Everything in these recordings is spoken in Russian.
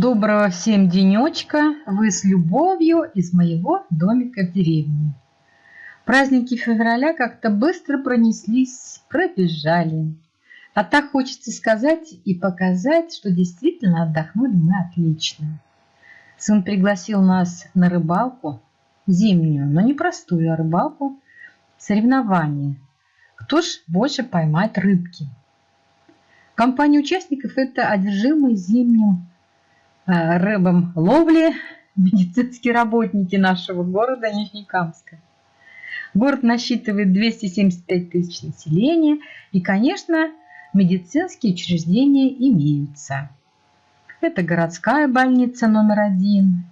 Доброго всем денечка! Вы с любовью из моего домика в деревне. Праздники февраля как-то быстро пронеслись, пробежали. А так хочется сказать и показать, что действительно отдохнули мы отлично. Сын пригласил нас на рыбалку, зимнюю, но не простую, а рыбалку, соревнование. Кто ж больше поймает рыбки? Компания участников – это одержимые зимним рыбам ловли медицинские работники нашего города Нижнекамска. Город насчитывает 275 тысяч населения, и, конечно, медицинские учреждения имеются. Это городская больница номер один,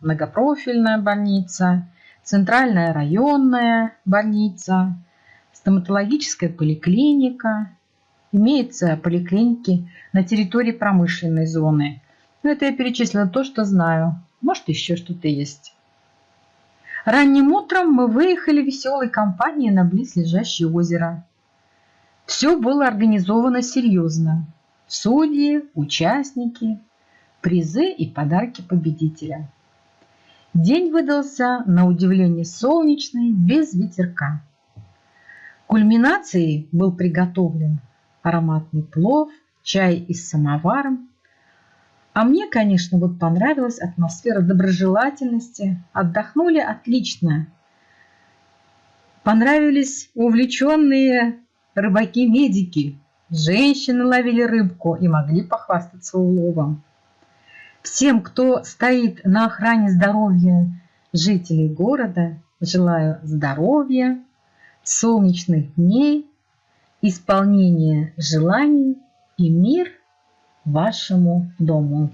многопрофильная больница, центральная районная больница, стоматологическая поликлиника. Имеются поликлиники на территории промышленной зоны. Но это я перечислила то, что знаю. Может, еще что-то есть. Ранним утром мы выехали веселой компанией на близлежащее озеро. Все было организовано серьезно. Судьи, участники, призы и подарки победителя. День выдался на удивление солнечный, без ветерка. Кульминацией был приготовлен ароматный плов, чай из самоваром. А мне, конечно, вот понравилась атмосфера доброжелательности. Отдохнули отлично. Понравились увлеченные рыбаки-медики. Женщины ловили рыбку и могли похвастаться уловом. Всем, кто стоит на охране здоровья жителей города, желаю здоровья, солнечных дней, исполнения желаний и мир вашему дому.